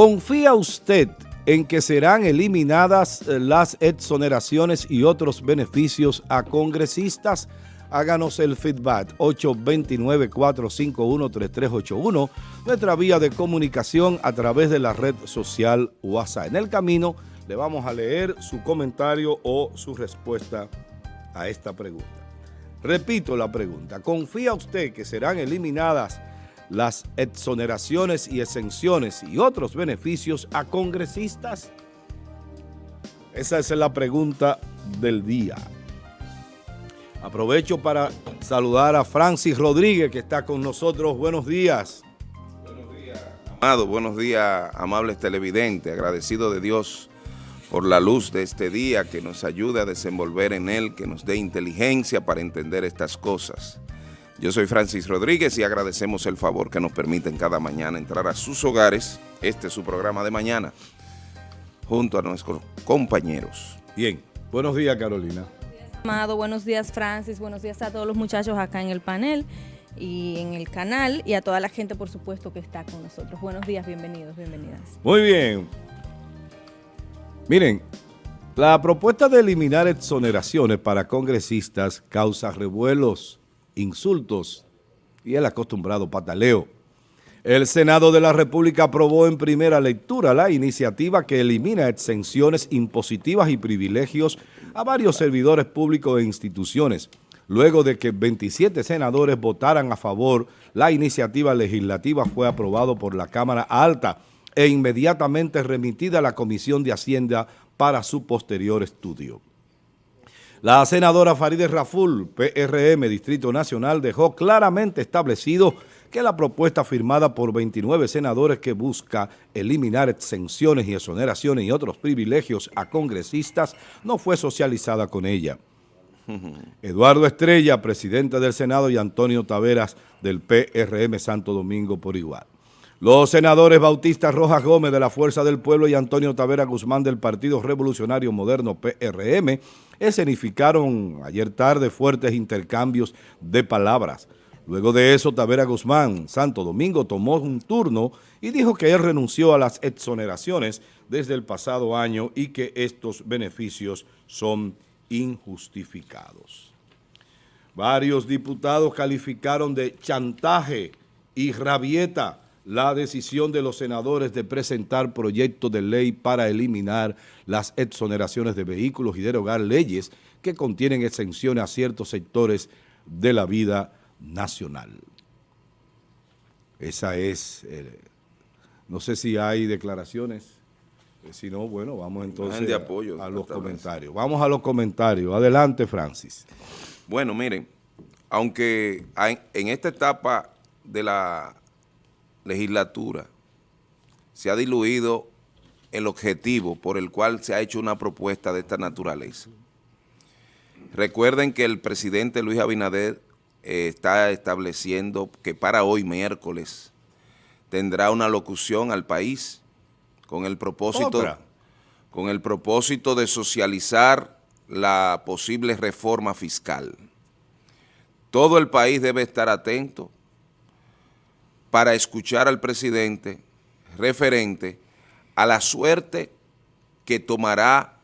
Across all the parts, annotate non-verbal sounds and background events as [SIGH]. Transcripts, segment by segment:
¿Confía usted en que serán eliminadas eh, las exoneraciones y otros beneficios a congresistas? Háganos el feedback 829-451-3381, nuestra vía de comunicación a través de la red social WhatsApp. En el camino le vamos a leer su comentario o su respuesta a esta pregunta. Repito la pregunta, ¿confía usted que serán eliminadas las exoneraciones y exenciones y otros beneficios a congresistas? Esa es la pregunta del día. Aprovecho para saludar a Francis Rodríguez que está con nosotros. Buenos días. Buenos días, amado. Buenos días, amables televidentes. Agradecido de Dios por la luz de este día que nos ayude a desenvolver en él, que nos dé inteligencia para entender estas cosas. Yo soy Francis Rodríguez y agradecemos el favor que nos permiten cada mañana entrar a sus hogares, este es su programa de mañana, junto a nuestros compañeros. Bien, buenos días Carolina. Amado, buenos días Francis, buenos días a todos los muchachos acá en el panel y en el canal y a toda la gente por supuesto que está con nosotros. Buenos días, bienvenidos, bienvenidas. Muy bien. Miren, la propuesta de eliminar exoneraciones para congresistas causa revuelos insultos y el acostumbrado pataleo. El Senado de la República aprobó en primera lectura la iniciativa que elimina exenciones impositivas y privilegios a varios servidores públicos e instituciones. Luego de que 27 senadores votaran a favor, la iniciativa legislativa fue aprobada por la Cámara Alta e inmediatamente remitida a la Comisión de Hacienda para su posterior estudio. La senadora Farideh Raful, PRM, Distrito Nacional, dejó claramente establecido que la propuesta firmada por 29 senadores que busca eliminar exenciones y exoneraciones y otros privilegios a congresistas no fue socializada con ella. [LAUGHS] Eduardo Estrella, presidente del Senado, y Antonio Taveras del PRM Santo Domingo por igual. Los senadores Bautista Rojas Gómez de la Fuerza del Pueblo y Antonio Tavera Guzmán del Partido Revolucionario Moderno PRM escenificaron ayer tarde fuertes intercambios de palabras. Luego de eso, Tavera Guzmán, Santo Domingo, tomó un turno y dijo que él renunció a las exoneraciones desde el pasado año y que estos beneficios son injustificados. Varios diputados calificaron de chantaje y rabieta la decisión de los senadores de presentar proyectos de ley para eliminar las exoneraciones de vehículos y derogar leyes que contienen exenciones a ciertos sectores de la vida nacional. Esa es, eh, no sé si hay declaraciones, eh, si no, bueno, vamos entonces de apoyo, a, a los comentarios. Vamos a los comentarios. Adelante, Francis. Bueno, miren, aunque en esta etapa de la legislatura se ha diluido el objetivo por el cual se ha hecho una propuesta de esta naturaleza. Recuerden que el presidente Luis Abinader eh, está estableciendo que para hoy, miércoles, tendrá una locución al país con el propósito, con el propósito de socializar la posible reforma fiscal. Todo el país debe estar atento para escuchar al presidente referente a la suerte que tomará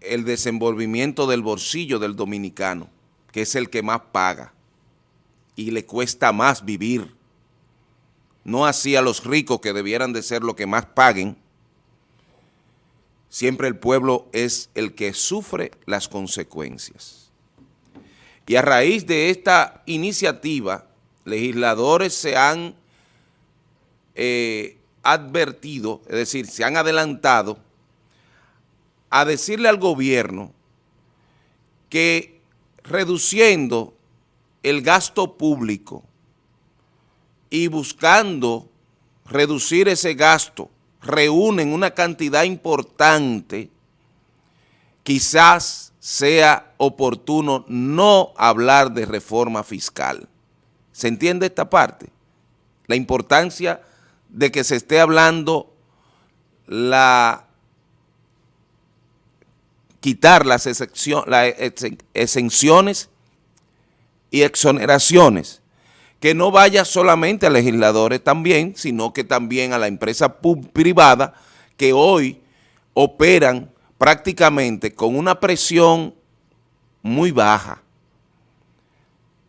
el desenvolvimiento del bolsillo del dominicano, que es el que más paga y le cuesta más vivir. No así a los ricos que debieran de ser los que más paguen, siempre el pueblo es el que sufre las consecuencias. Y a raíz de esta iniciativa, legisladores se han eh, advertido, es decir, se han adelantado a decirle al gobierno que reduciendo el gasto público y buscando reducir ese gasto, reúnen una cantidad importante, quizás sea oportuno no hablar de reforma fiscal. ¿Se entiende esta parte? La importancia de que se esté hablando la quitar las, exenciones y exoneraciones que no vaya solamente a legisladores también, sino que también a la empresa privada que hoy operan prácticamente con una presión muy baja.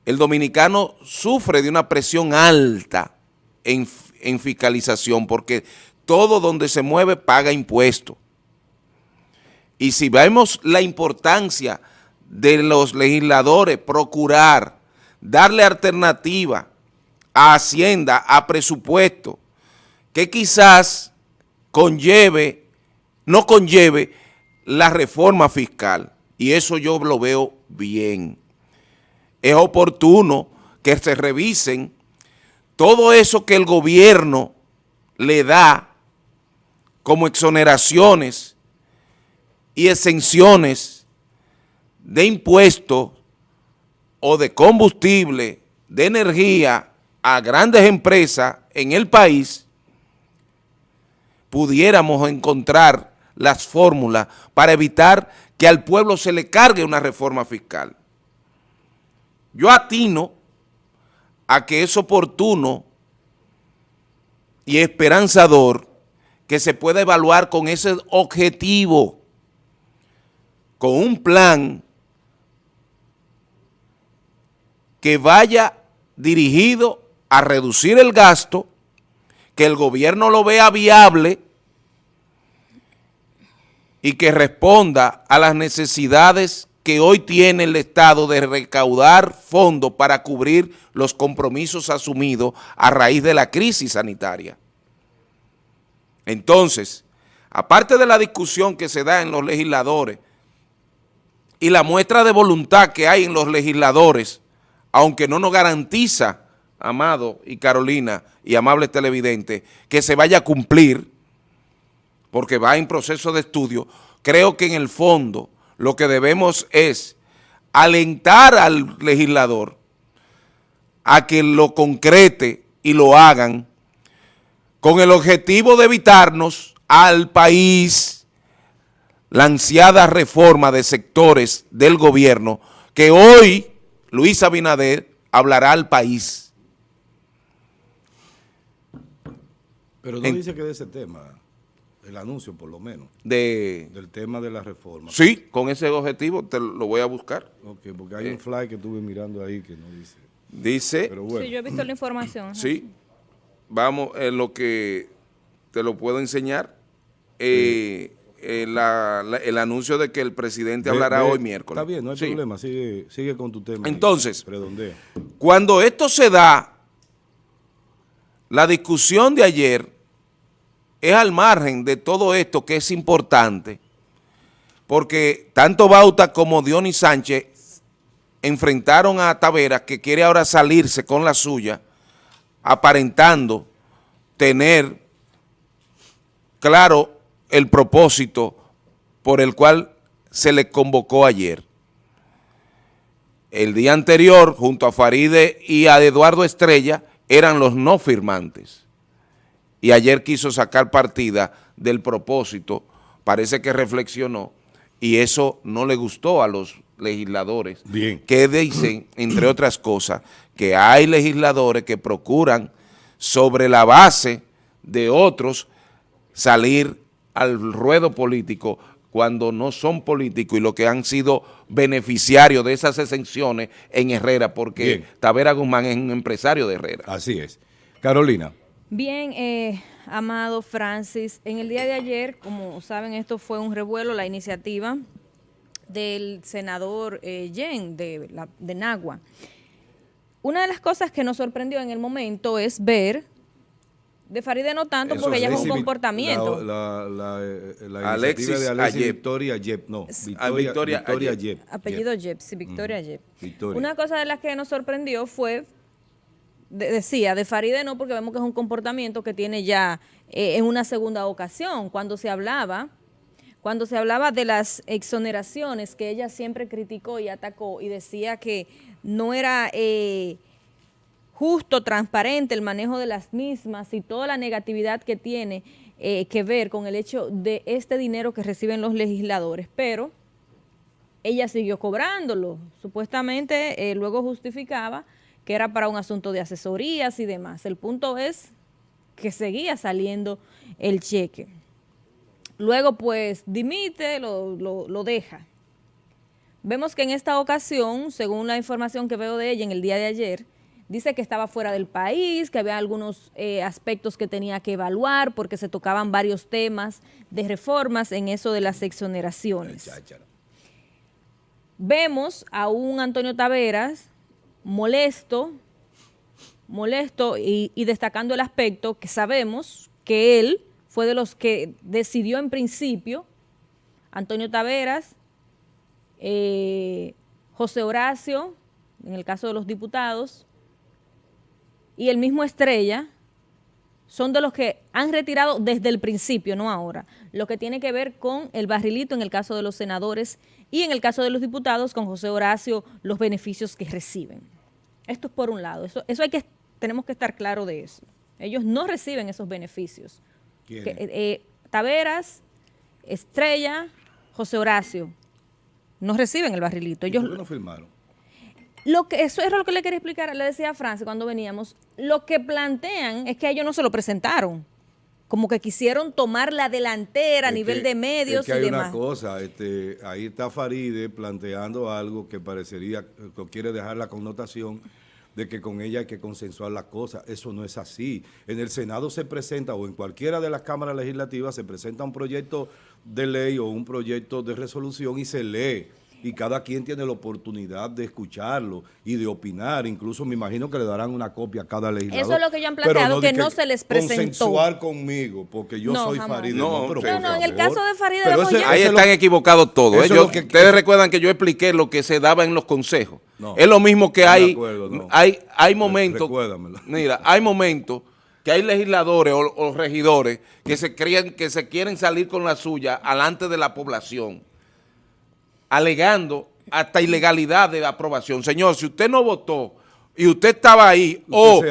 El dominicano sufre de una presión alta en, en fiscalización porque todo donde se mueve paga impuestos. Y si vemos la importancia de los legisladores procurar darle alternativa a Hacienda, a presupuesto, que quizás conlleve, no conlleve la reforma fiscal. Y eso yo lo veo bien. Es oportuno que se revisen todo eso que el gobierno le da como exoneraciones y exenciones de impuestos o de combustible, de energía a grandes empresas en el país, pudiéramos encontrar las fórmulas para evitar que al pueblo se le cargue una reforma fiscal. Yo atino a que es oportuno y esperanzador que se pueda evaluar con ese objetivo con un plan que vaya dirigido a reducir el gasto, que el gobierno lo vea viable y que responda a las necesidades que hoy tiene el Estado de recaudar fondos para cubrir los compromisos asumidos a raíz de la crisis sanitaria. Entonces, aparte de la discusión que se da en los legisladores y la muestra de voluntad que hay en los legisladores, aunque no nos garantiza, Amado y Carolina y amables televidentes, que se vaya a cumplir, porque va en proceso de estudio, creo que en el fondo lo que debemos es alentar al legislador a que lo concrete y lo hagan con el objetivo de evitarnos al país la ansiada reforma de sectores del gobierno que hoy Luis Abinader hablará al país. Pero no dice que de ese tema, el anuncio por lo menos. De, del tema de la reforma. Sí, con ese objetivo te lo voy a buscar. Ok, porque hay un fly que estuve mirando ahí que no dice. Dice. Sí, yo he visto la información. Sí, vamos, en lo que te lo puedo enseñar. Eh, eh, el anuncio de que el presidente hablará hoy miércoles. Está bien, no hay problema, sigue, sigue, con tu tema. Entonces, cuando esto se da, la discusión de ayer es al margen de todo esto que es importante, porque tanto Bauta como Dionis Sánchez enfrentaron a Tavera, que quiere ahora salirse con la suya, aparentando tener claro el propósito por el cual se le convocó ayer. El día anterior, junto a Faride y a Eduardo Estrella, eran los no firmantes. Y ayer quiso sacar partida del propósito, parece que reflexionó, y eso no le gustó a los legisladores, Bien. que dicen, entre otras cosas, que hay legisladores que procuran sobre la base de otros salir al ruedo político cuando no son políticos y lo que han sido beneficiarios de esas exenciones en Herrera, porque Tavera Guzmán es un empresario de Herrera. Así es. Carolina. Bien, eh, Amado Francis, en el día de ayer, como saben, esto fue un revuelo, la iniciativa del senador eh, Yen de, la, de Nagua. Una de las cosas que nos sorprendió en el momento es ver de Faride no tanto porque ella es un comportamiento. La, la, eh, la, Alexis de Alexis Victoria Yep, no, Victoria, Victoria, Yep. Apellido Yep, sí, Victoria Yep. Una cosa de las que nos sorprendió fue, decía, de Faride no porque vemos que es un comportamiento que tiene ya eh, en una segunda ocasión, cuando se hablaba cuando se hablaba de las exoneraciones que ella siempre criticó y atacó y decía que no era... Eh, justo, transparente el manejo de las mismas y toda la negatividad que tiene eh, que ver con el hecho de este dinero que reciben los legisladores, pero ella siguió cobrándolo. Supuestamente luego justificaba que era para un asunto de asesorías y demás. El punto es que seguía saliendo el cheque. Luego, pues, dimite, lo, lo, deja. Vemos que en esta ocasión, según la información que veo de ella en el día de ayer, dice que estaba fuera del país, que había algunos eh, aspectos que tenía que evaluar porque se tocaban varios temas de reformas en eso de las exoneraciones. Vemos a un Antonio Taveras molesto, molesto y, destacando el aspecto que sabemos que él fue de los que decidió en principio, Antonio Taveras, eh, José Horacio, en el caso de los diputados, y el mismo Estrella, son de los que han retirado desde el principio, no ahora, lo que tiene que ver con el barrilito en el caso de los senadores y en el caso de los diputados con José Horacio, los beneficios que reciben. Esto es por un lado, eso, eso hay que, tenemos que estar claro de eso. Ellos no reciben esos beneficios. Eh, eh, Taveras, Estrella, José Horacio, no reciben el barrilito. Ellos, ¿Por qué no firmaron? Lo que, eso era lo que le quería explicar, le decía a Francia cuando veníamos, lo que plantean es que ellos no se lo presentaron como que quisieron tomar la delantera a nivel de medios es que hay una cosa, este, ahí está Faride planteando algo que parecería, que quiere dejar la connotación de que con ella hay que consensuar las cosas. Eso no es así. En el Senado se presenta, o en cualquiera de las cámaras legislativas, se presenta un proyecto de ley o un proyecto de resolución y se lee y cada quien tiene la oportunidad de escucharlo y de opinar. Incluso me imagino que le darán una copia a cada legislador. Eso es lo que yo han planteado, que, no se les presentó. Consensuar conmigo, porque yo soy Farideh. No, no, no, en el caso de Farideh Ahí están equivocados todos. ¿eh? ustedes recuerdan que yo expliqué lo que se daba en los consejos. es lo mismo que hay, hay, hay momentos, [LAUGHS] mira, hay momentos que hay legisladores o, regidores que se creen que se quieren salir con la suya alante de la población alegando hasta ilegalidad de la aprobación. Señor, si usted no votó y usted estaba ahí o,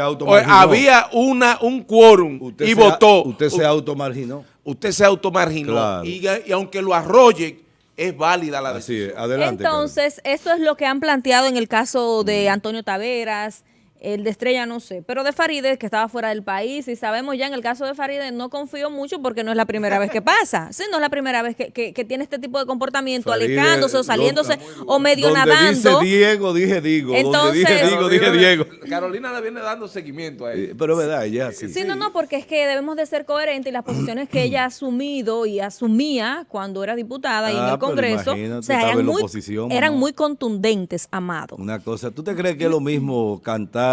había una un quórum y votó. Usted se automarginó. Usted se automarginó. Y, y, aunque lo arrolle, es válida la decisión. adelante. Entonces, esto es lo que han planteado en el caso de Antonio Taveras, el de Estrella no sé, pero de Faride, que estaba fuera del país, y sabemos ya en el caso de Faride, no confío mucho porque no es la primera vez que pasa. [LAUGHS] Sí, no es la primera vez que, que, tiene este tipo de comportamiento, alejándose o saliéndose o medio donde nadando. Dice Diego, dije Diego. Entonces, donde dije Diego, dije Diego. Carolina le viene dando seguimiento a él. Pero verdad, ella sí. Sí, no, no, porque es que debemos de ser coherentes y las posiciones que ella ha asumido y asumía cuando era diputada y en el ah, Congreso, o sea, eran, muy, eran muy contundentes, Amado. Una cosa, ¿tú te crees que es lo mismo cantar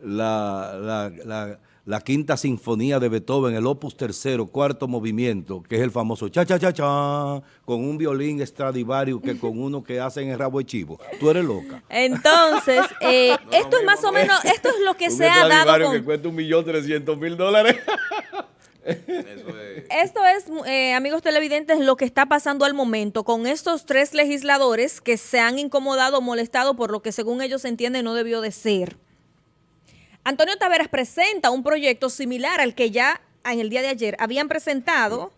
la, la, quinta sinfonía de Beethoven, el opus tercero, cuarto movimiento, que es el famoso cha cha cha cha, con un violín Stradivarius que con uno que hacen el rabo de chivo. Tú eres loca. Entonces, [LAUGHS] eh, esto es más o menos, esto es lo que [LAUGHS] se ha dado con... que cuesta un millón trescientos mil dólares. Esto es, eh, amigos televidentes, lo que está pasando al momento con estos tres legisladores que se han incomodado, molestado por lo que según ellos entienden no debió de ser. Antonio Taveras presenta un proyecto similar al que ya en el día de ayer habían presentado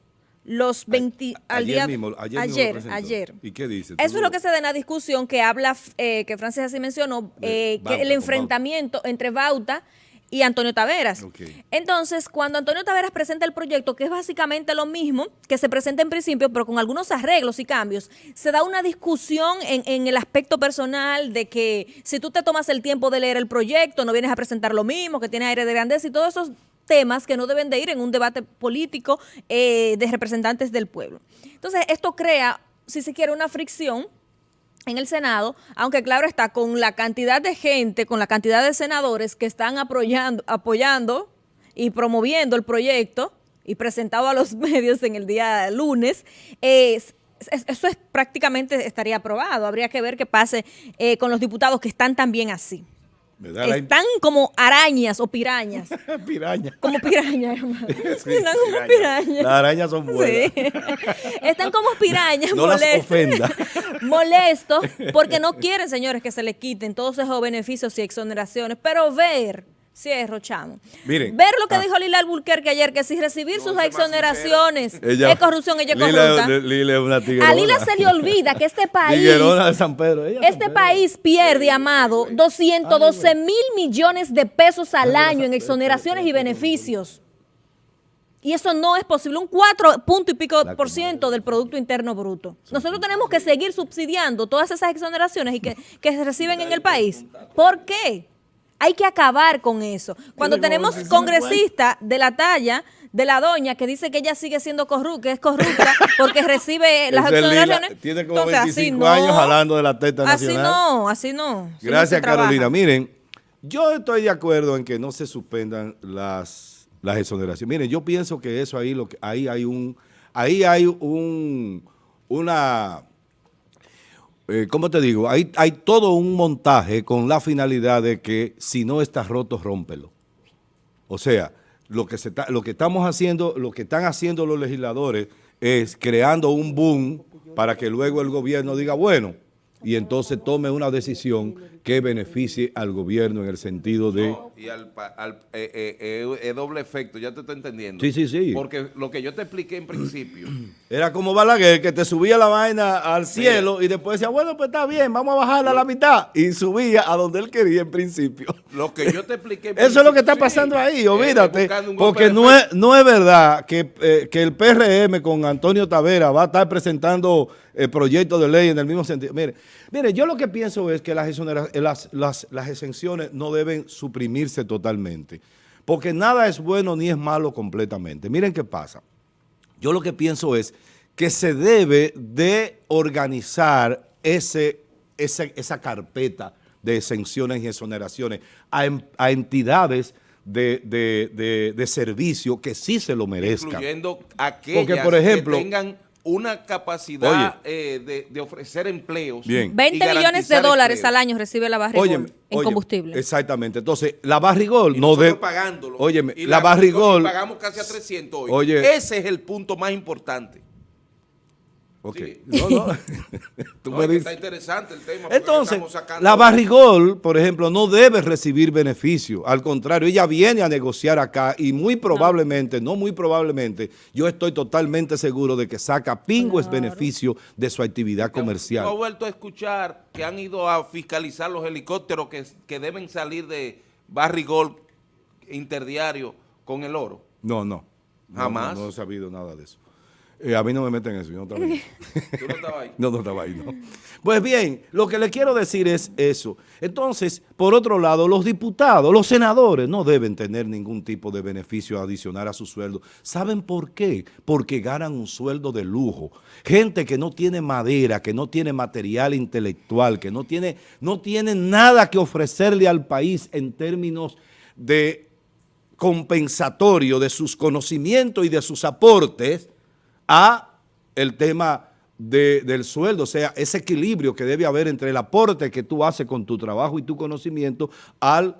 los 20 al día ayer ayer, ¿Y qué dice? Eso es lo que se da en la discusión que habla eh, que Francis así mencionó eh, que el enfrentamiento entre Bauta y Antonio Taveras. Entonces, cuando Antonio Taveras presenta el proyecto, que es básicamente lo mismo que se presenta en principio, pero con algunos arreglos y cambios, se da una discusión en, el aspecto personal de que si tú te tomas el tiempo de leer el proyecto, no vienes a presentar lo mismo, que tiene aire de grandeza y todos esos temas que no deben de ir en un debate político eh, de representantes del pueblo. Entonces, esto crea, si se quiere, una fricción en el Senado, aunque claro está, con la cantidad de gente, con la cantidad de senadores que están apoyando, apoyando y promoviendo el proyecto y presentado a los [LAUGHS] medios en el día lunes, eso es prácticamente estaría aprobado. Habría que ver qué pase eh, con los diputados que están también así. Están como arañas o pirañas. [LAUGHS] pirañas. Como pirañas, hermano. [LAUGHS] Están como pirañas. Las arañas son buenas. [LAUGHS] Están como pirañas no molestos. Molestos porque no quieren, señores, que se les quiten todos esos beneficios y exoneraciones. Pero ver Cierro, chamo. Miren, Ver lo que ah. dijo Lila Alburquerque ayer, que si recibir sus exoneraciones es corrupción, ella es corrupta. a Lila se le olvida que este [LAUGHS] país, este país pierde, amado, 212 mil millones de pesos al año en exoneraciones y beneficios. Y eso no es posible, un 4 punto y pico por ciento del Producto Interno Bruto. Nosotros tenemos que seguir subsidiando todas esas exoneraciones y que, que se reciben en el país. ¿Por qué? Hay que acabar con eso. Cuando tenemos congresistas de la talla de la doña que dice que ella sigue siendo corrupta, que es corrupta porque recibe [LAUGHS] las exoneraciones. Tiene como 25 años hablando de la teta nacional. Así no, así no. Gracias, Carolina. Miren, yo estoy de acuerdo en que no se suspendan las, las exoneraciones. Miren, yo pienso que eso ahí, lo que, ahí hay un, ahí hay un, una eh, ¿cómo te digo? Hay, todo un montaje con la finalidad de que si no está roto, rómpelo. O sea, lo que estamos haciendo, lo que están haciendo los legisladores es creando un boom para que luego el gobierno diga, bueno, y entonces tome una decisión que beneficie al gobierno en el sentido de... y al, eh, eh, eh, es doble efecto, ya te estoy entendiendo. Sí, sí, sí. Porque lo que yo te expliqué en principio... [CLEARS THROAT] Era como Balaguer, que te subía la vaina al cielo y después decía, bueno, pues está bien, vamos a bajarla a la mitad. Y subía a donde él quería en principio. Lo que yo te expliqué... [LAUGHS] Eso es lo que está pasando ahí, olvídate. Porque no es, no es verdad que, que el PRM con Antonio Tavera va a estar presentando el proyecto de ley en el mismo sentido. Mire, mire yo lo que pienso es que las, las, las, las exenciones no deben suprimirse totalmente, porque nada es bueno ni es malo completamente. Miren qué pasa. Yo lo que pienso es que se debe de organizar ese, esa carpeta de exenciones y exoneraciones a, a entidades de, de, de, servicio que sí se lo merezcan. Incluyendo aquellas Porque, por ejemplo, que tengan una capacidad eh, de, ofrecer empleos. 20 millones de dólares al año recibe la Barrigol en combustible. Exactamente. Entonces, la Barrigol no debe... pagándolo. Óyeme, la, Barrigol... pagamos casi a 300 hoy. Oye, Ese es el punto más importante. Ok. No, no. [LAUGHS] Tú me dices. Está interesante el tema. Entonces, la Barrigol, por ejemplo, no debe recibir beneficio. Al contrario, ella viene a negociar acá y muy probablemente, no, muy probablemente, yo estoy totalmente seguro de que saca pingües beneficio de su actividad comercial. ¿No ha vuelto a escuchar que han ido a fiscalizar los helicópteros que, que deben salir de Barrigol interdiario con el oro? No, no. Jamás. no he sabido nada de eso. Eh, a mí no me meten eso, yo no estaba ahí. [LAUGHS] ¿Tú no estabas ahí? [LAUGHS] No, no estaba ahí, no. Pues bien, lo que le quiero decir es eso. Entonces, por otro lado, los diputados, los senadores no deben tener ningún tipo de beneficio adicional a su sueldo. ¿Saben por qué? Porque ganan un sueldo de lujo. Gente que no tiene madera, que no tiene material intelectual, que no tiene, no tiene nada que ofrecerle al país en términos de compensatorio de sus conocimientos y de sus aportes, a el tema del sueldo, o sea, ese equilibrio que debe haber entre el aporte que tú haces con tu trabajo y tu conocimiento al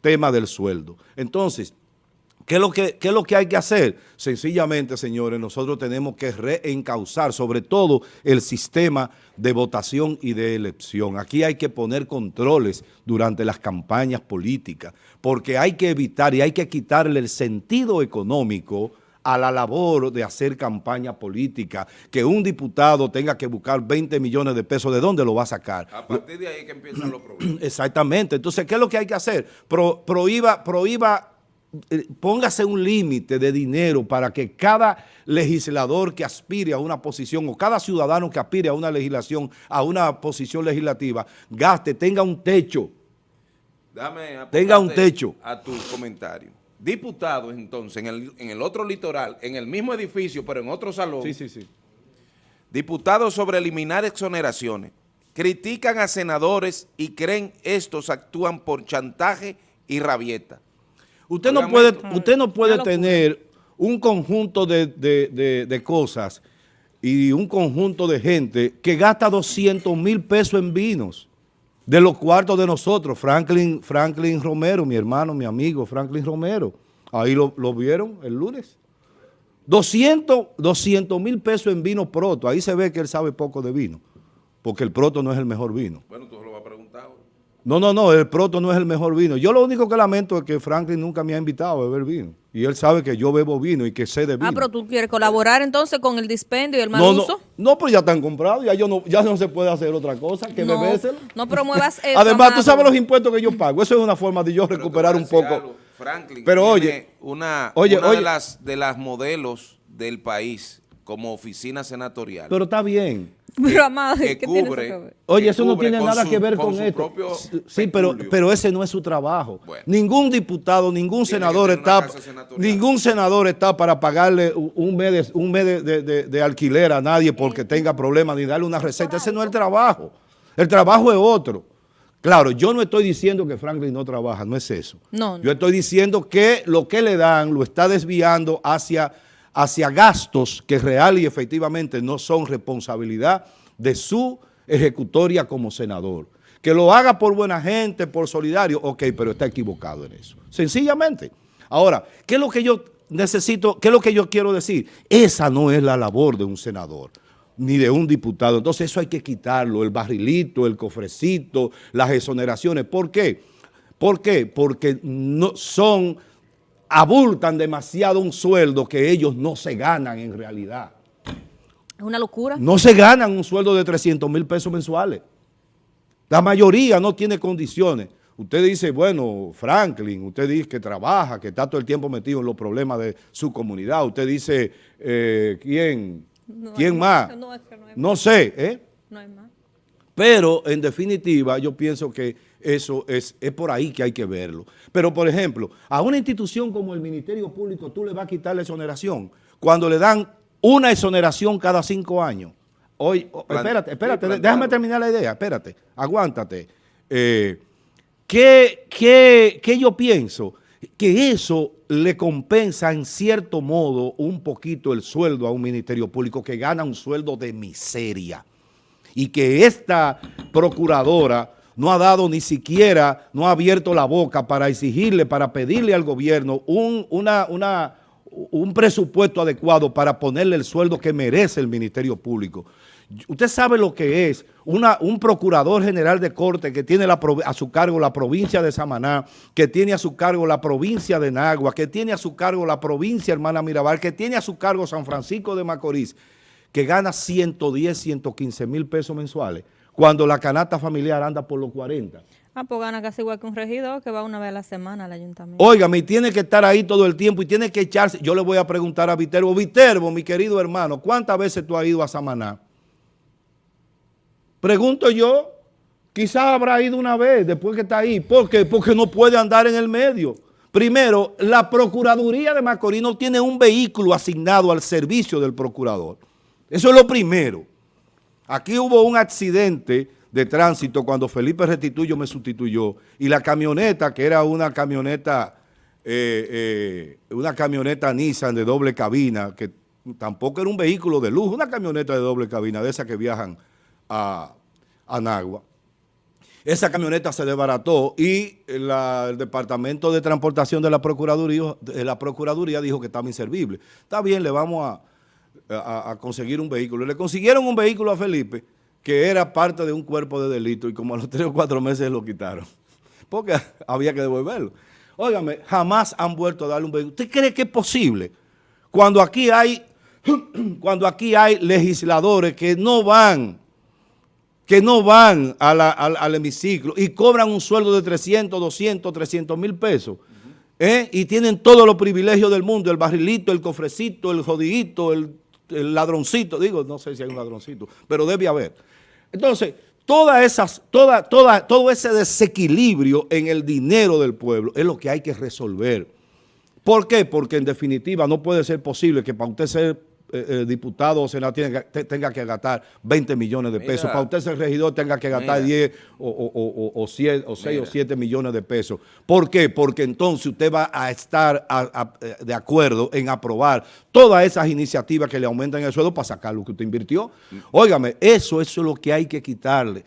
tema del sueldo. Entonces, ¿Qué es, lo que, ¿Qué es lo que hay que hacer? Sencillamente, señores, nosotros tenemos que reencauzar sobre todo el sistema de votación y de elección. Aquí hay que poner controles durante las campañas políticas, porque hay que evitar y hay que quitarle el sentido económico a la labor de hacer campaña política, que un diputado tenga que buscar 20 millones de pesos, ¿de dónde lo va a sacar? A partir de ahí que empiezan los problemas. [CLEARS THROAT] Exactamente. Entonces, ¿qué es lo que hay que hacer? prohíba, prohíba eh, póngase un límite de dinero para que cada legislador que aspire a una posición o cada ciudadano que aspire a una legislación, a una posición legislativa, gaste, tenga un techo. Dame tenga un techo. A tu comentario diputados entonces en el, en el otro litoral, en el mismo edificio, pero en otro salón. Sí, sí, sí. Diputados sobre eliminar exoneraciones. Critican a senadores y creen estos actúan por chantaje y rabieta. Usted no puede, usted no puede tener un conjunto de, de, cosas y un conjunto de gente que gasta 200 mil pesos en vinos de los cuartos de nosotros, Franklin, Franklin Romero, mi hermano, mi amigo Franklin Romero, ahí lo, vieron el lunes. 200 mil pesos en vino proto, ahí se ve que él sabe poco de vino, porque el proto no es el mejor vino. Bueno, tú lo vas a preguntar. No, no, no, el Proto no es el mejor vino. Yo lo único que lamento es que Franklin nunca me ha invitado a beber vino. Y él sabe que yo bebo vino y que sé de ah, vino. Ah, pero tú quieres colaborar entonces con el dispendio y el mal no, uso. No, no, pero ya están comprados, ya, yo no, ya no se puede hacer otra cosa que no, bebérselo. No promuevas [LAUGHS] eso. Además, tú sabes los impuestos que yo pago. Eso es una forma de yo recuperar un poco. Franklin pero oye, una, oye, una De, las, de las modelos del país como oficina senatorial. Pero está bien. Pero amado, que cubre, Oye, eso no tiene nada que ver con, esto. Sí, pero, pero ese no es su trabajo. ningún diputado, ningún senador está ningún senador está para pagarle un mes, de, un mes de, alquiler a nadie porque tenga problemas ni darle una receta. Ese no es el trabajo. El trabajo es otro. Claro, yo no estoy diciendo que Franklin no trabaja, no es eso. No, Yo estoy diciendo que lo que le dan lo está desviando hacia hacia gastos que real y efectivamente no son responsabilidad de su ejecutoria como senador. Que lo haga por buena gente, por solidario, ok, pero está equivocado en eso. Sencillamente. Ahora, ¿qué es lo que yo necesito, qué es lo que yo quiero decir? Esa no es la labor de un senador ni de un diputado. Entonces eso hay que quitarlo, el barrilito, el cofrecito, las exoneraciones. ¿Por qué? ¿Por qué? Porque no son abultan demasiado un sueldo que ellos no se ganan en realidad. Es una locura. No se ganan un sueldo de 300 mil pesos mensuales. La mayoría no tiene condiciones. Usted dice, bueno, Franklin, usted dice que trabaja, que está todo el tiempo metido en los problemas de su comunidad. Usted dice, eh, ¿quién? ¿Quién más? No, no sé, ¿eh? No hay más. Pero, en definitiva, yo pienso que eso es, es por ahí que hay que verlo. Pero, por ejemplo, a una institución como el Ministerio Público tú le vas a quitar la exoneración cuando le dan una exoneración cada cinco años. Hoy, espérate, espérate, déjame terminar la idea, espérate, aguántate. Eh, ¿qué, qué yo pienso? Que eso le compensa en cierto modo un poquito el sueldo a un Ministerio Público que gana un sueldo de miseria y que esta procuradora no ha dado ni siquiera, no ha abierto la boca para exigirle, para pedirle al gobierno un, una, una, un presupuesto adecuado para ponerle el sueldo que merece el Ministerio Público. Usted sabe lo que es un procurador general de corte que tiene a su cargo la provincia de Samaná, que tiene a su cargo la provincia de Nagua, que tiene a su cargo la provincia Hermana Mirabal, que tiene a su cargo San Francisco de Macorís, que gana 110, 115 mil pesos mensuales cuando la canasta familiar anda por los 40. Ah, pues gana casi igual que un regidor que va una vez a la semana al ayuntamiento. Óigame, y tiene que estar ahí todo el tiempo y tiene que echarse. Yo le voy a preguntar a Viterbo, Viterbo, mi querido hermano, ¿cuántas veces tú has ido a Samaná? Pregunto yo, quizás habrá ido una vez después que está ahí. ¿Por qué? Porque no puede andar en el medio. Primero, la Procuraduría de Macorís no tiene un vehículo asignado al servicio del procurador. Eso es lo primero. Aquí hubo un accidente de tránsito cuando Felipe Restituyo me sustituyó y la camioneta, que era una camioneta, eh, eh, una camioneta Nissan de doble cabina, que tampoco era un vehículo de lujo, una camioneta de doble cabina, de esas que viajan a, a Nagua. Esa camioneta se desbarató y el Departamento de Transportación de la Procuraduría, de la Procuraduría dijo que estaba inservible. Está bien, le vamos a a, conseguir un vehículo. Le consiguieron un vehículo a Felipe que era parte de un cuerpo de delito y como a los [LAUGHS] tres o cuatro meses lo quitaron. Porque [LAUGHS] había que devolverlo. Óigame, jamás han vuelto a darle un vehículo. ¿Usted cree que es posible? Cuando aquí hay, [CLEARS THROAT] cuando aquí hay legisladores que no van, que no van al, al, hemiciclo y cobran un sueldo de 300, 200, 300 mil pesos. ¿eh? Y tienen todos los privilegios del mundo, el barrilito, el cofrecito, el jodidito, el el ladroncito, digo, no sé si hay un ladroncito, pero debe haber. Entonces, todas esas, toda, toda, todo ese desequilibrio en el dinero del pueblo es lo que hay que resolver. ¿Por qué? Porque en definitiva no puede ser posible que para usted ser eh, eh, diputado o senador tenga que gastar 20 millones de pesos. Para usted ser regidor tenga que gastar 10 o, o, o, 6 o 7 millones de pesos. ¿Por qué? Porque entonces usted va a estar eh, de acuerdo en aprobar todas esas iniciativas que le aumentan el sueldo para sacar lo que usted invirtió. Óigame, eso, eso es lo que hay que quitarle.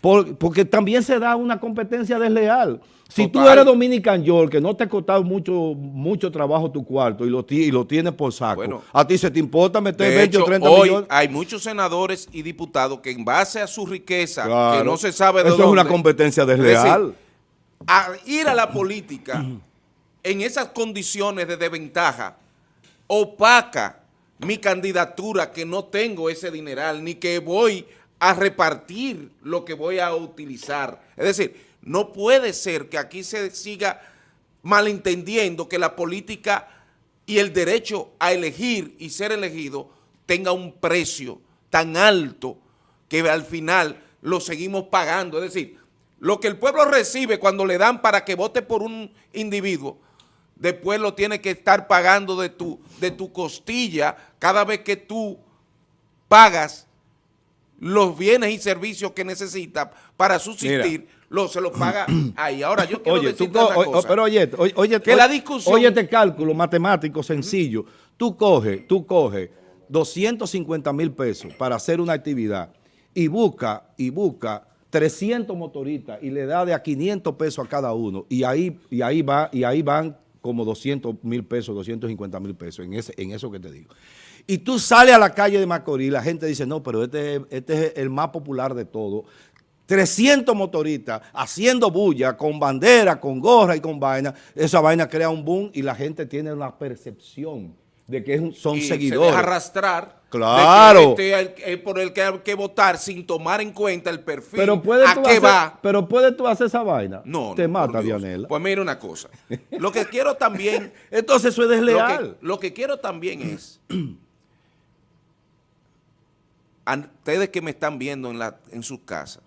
porque también se da una competencia desleal. Si tú eres Dominican York, que no te ha costado mucho, mucho trabajo tu cuarto y lo, y lo tienes por saco, a ti se te importa meter 20 o 30 hoy millones. hay muchos senadores y diputados que en base a su riqueza, que no se sabe de Eso es una competencia desleal. a ir a la política en esas condiciones de desventaja, opaca mi candidatura que no tengo ese dineral, ni que voy a repartir lo que voy a utilizar. Es decir, no puede ser que aquí se siga malentendiendo que la política y el derecho a elegir y ser elegido tenga un precio tan alto que al final lo seguimos pagando. Es decir, lo que el pueblo recibe cuando le dan para que vote por un individuo, después lo tiene que estar pagando de tu, de tu costilla cada vez que tú pagas los bienes y servicios que necesita para subsistir, lo, se lo paga [CLEARS THROAT] ahí. Ahora, yo quiero oye, decirte una cosa. Pero oye, oye, que la discusión... Oye este cálculo matemático sencillo. Tú coges, tú coges 250 mil pesos para hacer una actividad y busca, y busca 300 motoristas y le da de a 500 pesos a cada uno y ahí, y ahí, va, y ahí van como 200 mil pesos, 250 mil pesos, en, ese, en eso que te digo. Y tú sales a la calle de Macorís, la gente dice, no, pero este, este es el más popular de todo. 300 motoristas haciendo bulla, con bandera, con gorra y con vaina, esa vaina crea un boom y la gente tiene una percepción de que son y seguidores. Se arrastrar. Claro. este por el que hay que votar sin tomar en cuenta el perfil pero puede a qué va. Pero puedes tú hacer esa vaina. No, Te mata, Dianela. Pues mira una cosa. Lo que [LAUGHS] quiero también... Entonces eso es desleal. Lo que, quiero también es... [CLEARS THROAT] a ustedes que me están viendo en, la, en sus casas,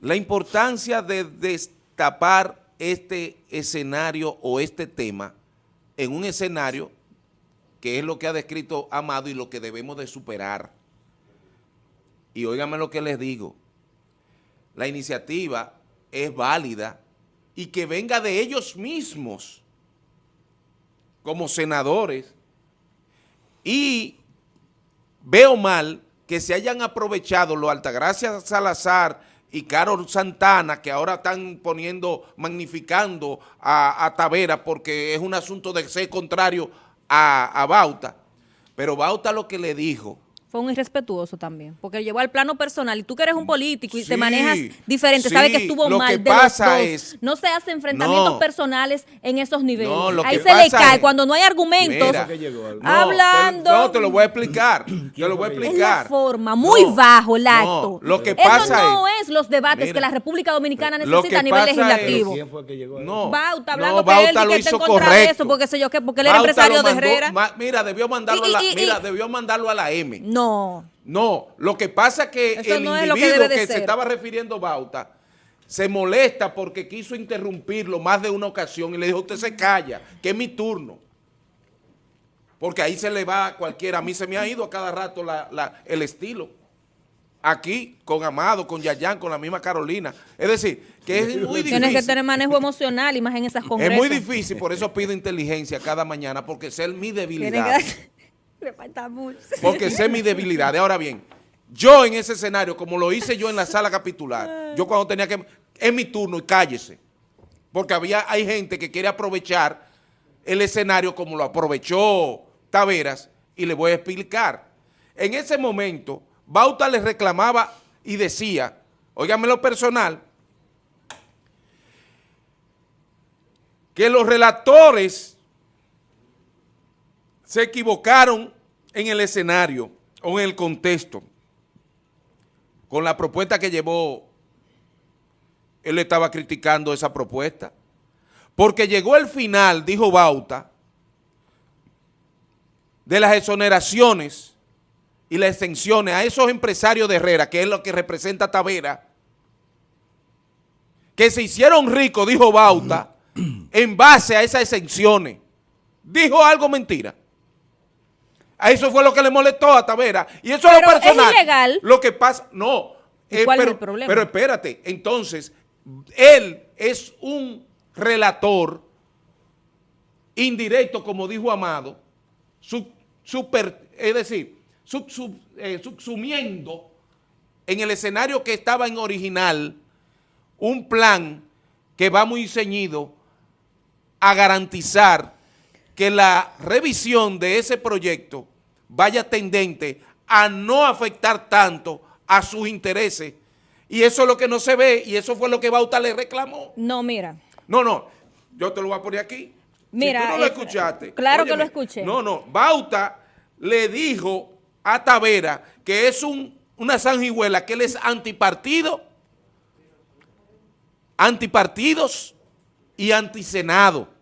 la importancia de destapar este escenario o este tema en un escenario que es lo que ha descrito Amado y lo que debemos de superar. Y óigame lo que les digo, la iniciativa es válida y que venga de ellos mismos como senadores y veo mal que se hayan aprovechado lo Altagracia Salazar y Carol Santana, que ahora están poniendo, magnificando a, a Tavera porque es un asunto de ser contrario a, Bauta, pero Bauta lo que le dijo fue un irrespetuoso también, porque llevó al plano personal y tú que eres un político y te manejas diferente, sabes que estuvo mal que pasa Es, no se hace enfrentamientos personales en esos niveles. Ahí se le cae cuando no hay argumentos. hablando. no, te lo voy a explicar. [CLEARS THROAT] te lo voy a explicar. Es la forma, muy bajo el acto. lo que pasa Eso no es, los debates que la República Dominicana necesita a nivel legislativo. ¿Quién fue que llegó no, Bauta, hablando no, que él lo hizo correcto. porque sé yo que porque él era empresario de Herrera. mira, debió mandarlo a la, mira, debió mandarlo a la M. No. No, lo que pasa es que el individuo que, se estaba refiriendo Bauta se molesta porque quiso interrumpirlo más de una ocasión y le dijo, usted se calla, que es mi turno. Porque ahí se le va a cualquiera. A mí se me ha ido a cada rato el estilo. Aquí, con Amado, con Yayan, con la misma Carolina. Es decir, que es muy difícil. Tienes que tener manejo emocional y más en esas congresos. Es muy difícil, por eso pido inteligencia cada mañana, porque es mi debilidad. Me falta mucho. Porque sé mi debilidad. Ahora bien, yo en ese escenario, como lo hice yo en la sala capitular, yo cuando tenía que... Es mi turno y cállese. Porque había, hay gente que quiere aprovechar el escenario como lo aprovechó Taveras y le voy a explicar. En ese momento, Bauta le reclamaba y decía, óigame lo personal, que los relatores se equivocaron en el escenario o en el contexto con la propuesta que llevó, él estaba criticando esa propuesta, porque llegó el final, dijo Bauta, de las exoneraciones y las exenciones a esos empresarios de Herrera, que es lo que representa Tavera, que se hicieron ricos, dijo Bauta, [CLEARS THROAT] en base a esas exenciones. Dijo algo mentira. A eso fue lo que le molestó a Tavera. Y eso es lo personal. es ilegal. Lo que pasa, no. Eh, ¿Cuál pero, es el problema? Pero espérate, entonces, él es un relator indirecto, como dijo Amado, super, es decir, sub, eh, subsumiendo en el escenario que estaba en original, un plan que va muy ceñido a garantizar que la revisión de ese proyecto vaya tendente a no afectar tanto a sus intereses. Y eso es lo que no se ve y eso fue lo que Bauta le reclamó. No, mira. No, no, yo te lo voy a poner aquí. Mira, si tú no lo escuchaste. Claro que lo escuché. No, no, Bauta le dijo a Tavera que es un, una sanguijuela, que él es antipartido, antipartidos y antisenado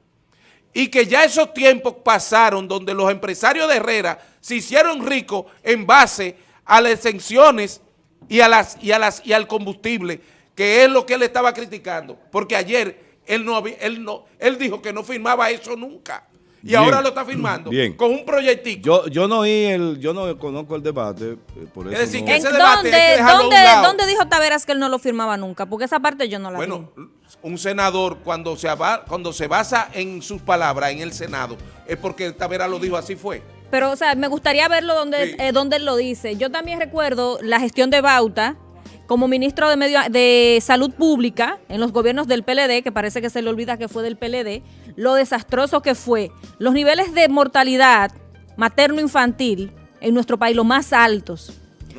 y que ya esos tiempos pasaron donde los empresarios de Herrera se hicieron ricos en base a las exenciones y, a las, y, a las, y al combustible, que es lo que él estaba criticando, porque ayer él, no, él, no, él dijo que no firmaba eso nunca. Y ahora lo está firmando con un proyectico. Yo, yo no oí el, yo no conozco el debate, eh, por eso Es decir, no- que ese ¿En debate dónde, hay que dejarlo a un dónde- lado. dónde dijo Taveras que él no lo firmaba nunca? Porque esa parte yo no la Bueno, vi. un senador cuando se, cuando se basa en sus palabras en el Senado es porque Tavera lo dijo, así fue. Pero, o sea, me gustaría verlo donde, Sí. eh, donde él lo dice. Yo también recuerdo la gestión de Bauta como ministro de, medio, de Salud Pública en los gobiernos del PLD, que parece que se le olvida que fue del PLD, lo desastroso que fue. Los niveles de mortalidad materno-infantil en nuestro país, los más altos.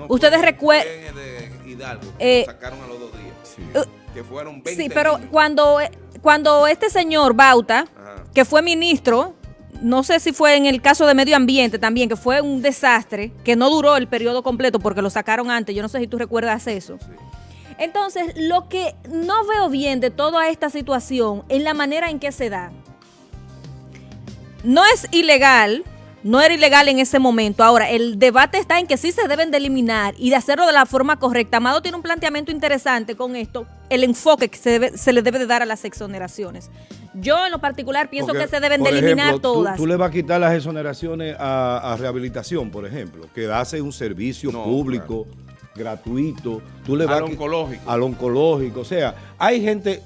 Ustedes recuerdan... Hidalgo, Eh, lo sacaron a los dos días. Uh, Que fueron 20 Sí, pero niños. cuando, cuando este señor Bauta, Ajá. que fue ministro, no sé si fue en el caso de medio ambiente también, que fue un desastre, que no duró el periodo completo porque lo sacaron antes, yo no sé si tú recuerdas eso. Entonces, lo que no veo bien de toda esta situación es la manera en que se da. No es ilegal, no era ilegal en ese momento. Ahora, el debate está en que sí se deben de eliminar y de hacerlo de la forma correcta. Amado tiene un planteamiento interesante con esto, el enfoque que se, debe- se le debe de dar a las exoneraciones. Yo en lo particular pienso Porque, que se deben de eliminar ejemplo, todas. Tú, le vas a quitar las exoneraciones a, a rehabilitación, por ejemplo, que hace un servicio No, público, gratuito. Tú le Al vas a qui- oncológico. Al oncológico. O sea, hay gente,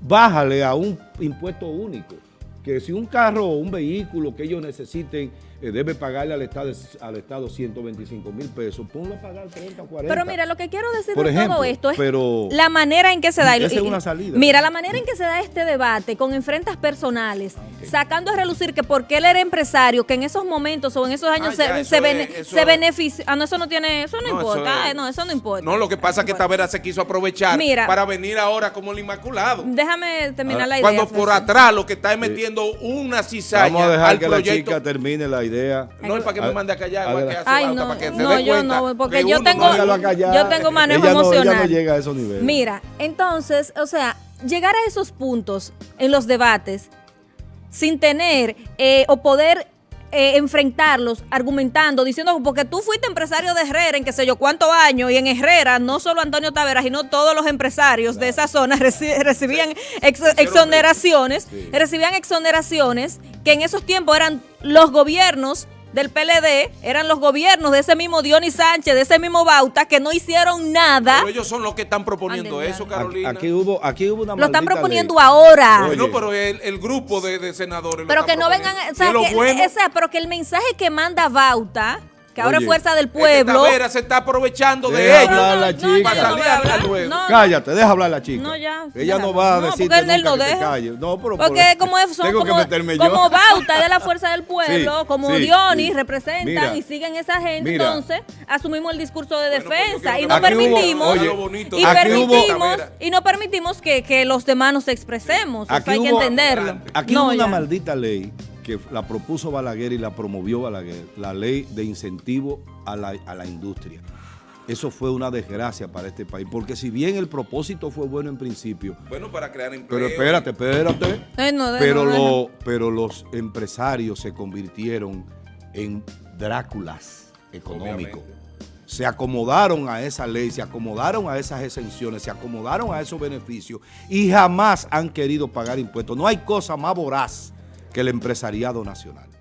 bájale a un impuesto único. Que si un carro o un vehículo que ellos necesiten debe pagarle al Estado, al Estado 125 mil pesos, ponlo a pagar 30 o 40. Pero mira, lo que quiero decir Por de ejemplo, todo esto es pero- la manera en que se da. y- es una salida. Mira, la manera en que se da este debate con enfrentas personales, sacando a relucir que porque él era empresario, que en esos momentos o en esos años Ah, se, ya, se, eso bene- es- eso se es- beneficia. Ah, no, eso no tiene, eso no, No, eso importa. es- eh, no, eso no importa. No, lo que pasa es que importa. Tavera se quiso aprovechar Mira. para venir ahora como el Inmaculado. Déjame terminar la idea. Cuando por Francisco. atrás lo que está es metiendo una cizaña Vamos a dejar al que la proyecto. chica termine la idea. No es para que me mande a callar, igual que hace Ay, Bauta, no, para que se no, dé yo cuenta no, porque que yo tengo-. Yo tengo manejo Ella no- ella emocional. no llega a esos niveles. Mira, entonces, o sea, llegar a esos puntos en los debates sin tener eh, o poder eh, enfrentarlos argumentando, diciendo, porque tú fuiste empresario de Herrera en qué sé yo cuántos años y en Herrera no solo Antonio Taveras, sino todos los empresarios de esa zona [LAUGHS] reci- recibían ex- exoneraciones, recibían exoneraciones que en esos tiempos eran los gobiernos del PLD, eran los gobiernos de ese mismo Dionis Sánchez, de ese mismo Bauta, que no hicieron nada. Pero ellos son los que están proponiendo eso. Carolina. Aquí hubo, aquí hubo una Lo están proponiendo ley. ahora. Oye. Bueno, pero el, el grupo de, de senadores Pero que no vengan, sea, que, bueno o sea, pero que el mensaje que manda Bauta, que ahora Oye, es fuerza del pueblo. Tavera se está aprovechando de ellos. hablar la no, chica. yo Para no salir voy a hablar. No, no. Cállate, deja hablar la chica. No, ya, Ella no va a No, lo que te calles. No, pero Porque por- como es- son tengo como, que meterme yo. como Bauta de la [LAUGHS] fuerza del pueblo, Sí, como sí, Dionis sí. representan Mira, y siguen esa gente, mira. entonces asumimos el discurso de Bueno, pues yo defensa quiero y no Aquí hubo- permitimos oye, y hubo- permitimos Tavera. y no permitimos que, que los demás nos expresemos, Eso Aquí hay que hubo- entenderlo. Aquí No, hubo una maldita ley que la propuso Balaguer y la promovió Balaguer, la ley de incentivo a la, a la industria. Eso fue una desgracia para este país, porque si bien el propósito fue bueno en principio, Bueno, para crear empleo. pero espérate, espérate, Eh, no, de- pero, no, pero los empresarios se convirtieron en Dráculas económicos. Se acomodaron a esa ley, se acomodaron a esas exenciones, se acomodaron a esos beneficios y jamás han querido pagar impuestos. No hay cosa más voraz que el empresariado nacional.